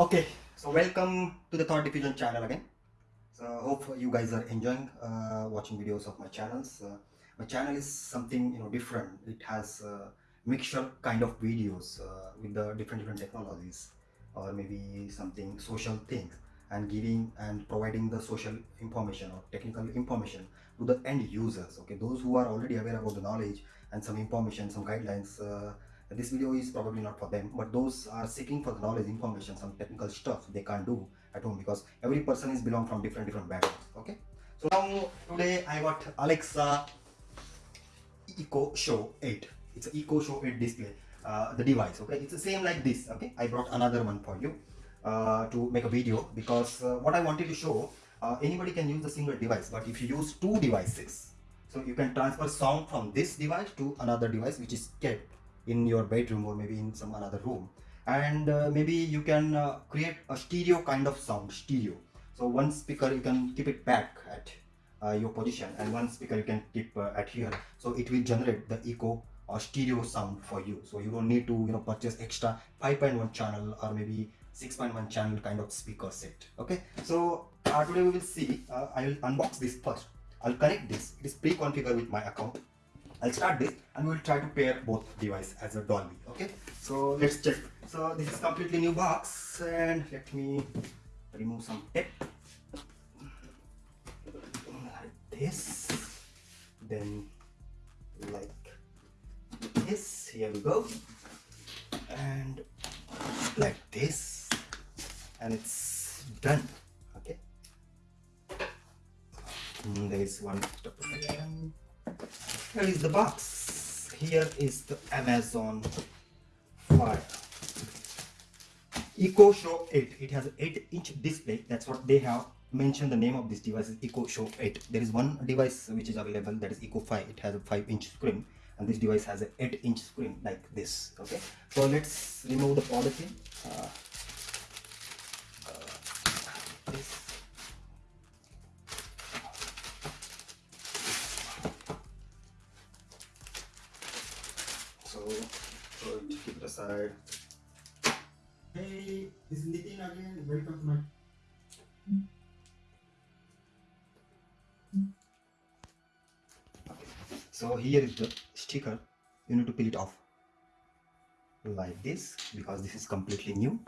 Okay, so welcome to the Thought Diffusion channel again. So hope you guys are enjoying uh, watching videos of my channels. Uh, my channel is something you know different. It has uh, mixture kind of videos uh, with the different different technologies, or maybe something social things, and giving and providing the social information or technical information to the end users. Okay, those who are already aware about the knowledge and some information, some guidelines. This video is probably not for them but those are seeking for the knowledge information some technical stuff they can't do at home because every person is belong from different different backgrounds okay? So now today i got alexa echo show 8 it's an echo show 8 display uh, the device okay? It's the same like this okay? I brought another one for you uh, to make a video because uh, what i wanted to show uh, anybody can use a single device but if you use two devices so you can transfer sound from this device to another device which is kept in your bedroom or maybe in some another room. And uh, maybe you can uh, create a stereo kind of sound stereo. So one speaker you can keep it back at uh, your position and one speaker you can keep uh, at here. So it will generate the echo or stereo sound for you. So you don't need to you know purchase extra 5.1 channel or maybe 6.1 channel kind of speaker set. Okay? So uh, today we will see uh, i will unbox this first. I'll connect this. It is pre-configured with my account I'll start this and we'll try to pair both device as a Dolby. Okay, so let's check. So this is completely new box and let me remove some tape like this. Then like this. Here we go. And like this. And it's done. Okay. There is one here is the box. Here is the amazon fire. Echo show 8 it has an 8 inch display. That's what they have mentioned the name of this device is echo show 8 there is one device which is available that is echo 5 it has a 5 inch screen and this device has an 8 inch screen like this okay? So let's remove the polythene uh, uh, this to keep it aside. Hey, this is Nitin again. Welcome to my. Okay. So here is the sticker. You need to peel it off like this because this is completely new.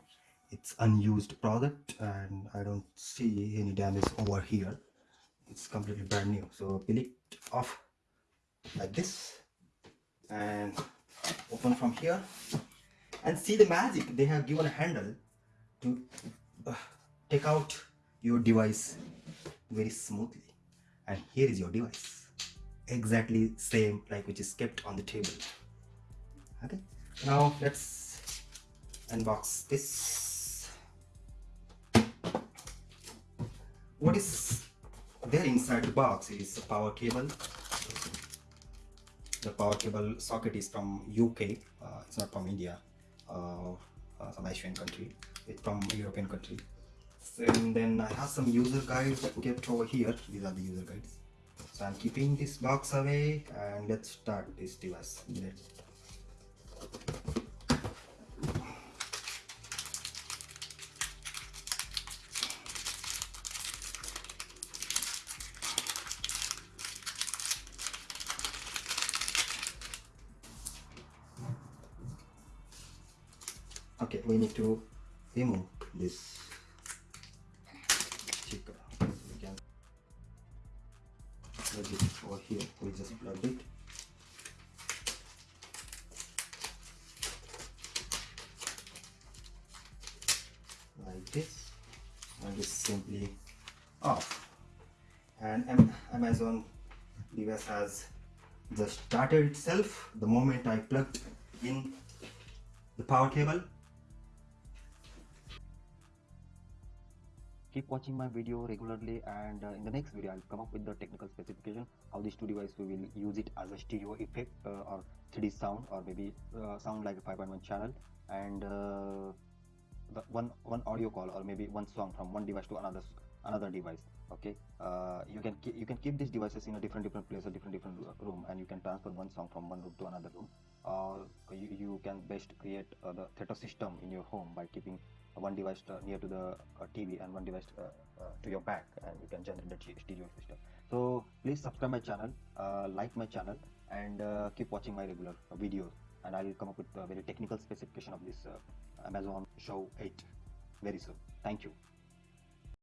It's unused product and I don't see any damage over here. It's completely brand new. So peel it off like this and open from here and see the magic they have given a handle to uh, take out your device very smoothly. And here is your device. Exactly same like which is kept on the table. Okay. Now let's unbox this. What is there inside the box? Is a power cable. The power cable socket is from UK. Uh, it's not from India uh, some Asian country. It's from European country. And then I have some user guides kept over here. These are the user guides. So I'm keeping this box away and let's start this device. Let's okay we need to remove this. Sticker we can plug it over here. We just plug it. Like this. And it's simply off. And amazon device has just started itself. The moment i plugged in the power cable keep watching my video regularly and uh, in the next video i'll come up with the technical specification how these two devices we will use it as a stereo effect uh, or 3d sound or maybe uh, sound like a 5.1 channel. And uh, one one audio call or maybe one song from one device to another another device okay? Uh, you can keep, you can keep these devices in a different different place a different different room and you can transfer one song from one room to another room. Or you, you can best create uh, the theater system in your home by keeping one device uh, near to the uh, TV and one device uh, to your back and you can generate the stereo system. So please subscribe my channel like my channel and keep watching my regular videos and I'll come up with a very technical specification of this Amazon Show 8 very soon. Thank you